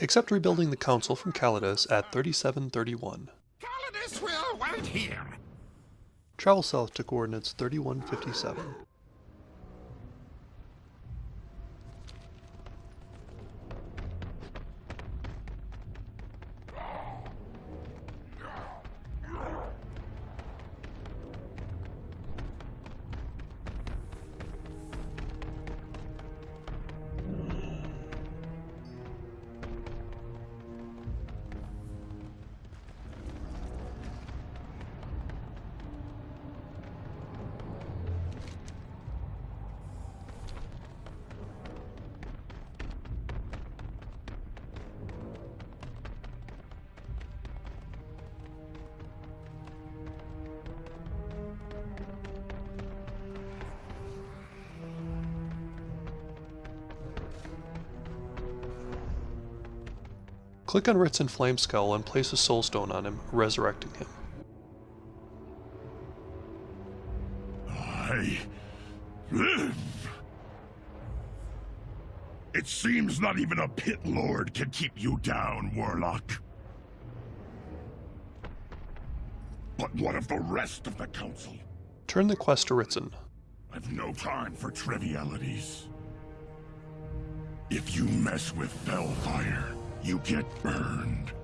Accept rebuilding the council from Calydus at 3731. Calydus will wait here. Travel south to coordinates 3157. Click on Ritssyn Flamescowl and place a soulstone on him, resurrecting him. I live. It seems not even a pit lord can keep you down, Warlock. But what of the rest of the council? Turn the quest to Ritssyn. I've no time for trivialities. If you mess with Bellfire, you get burned.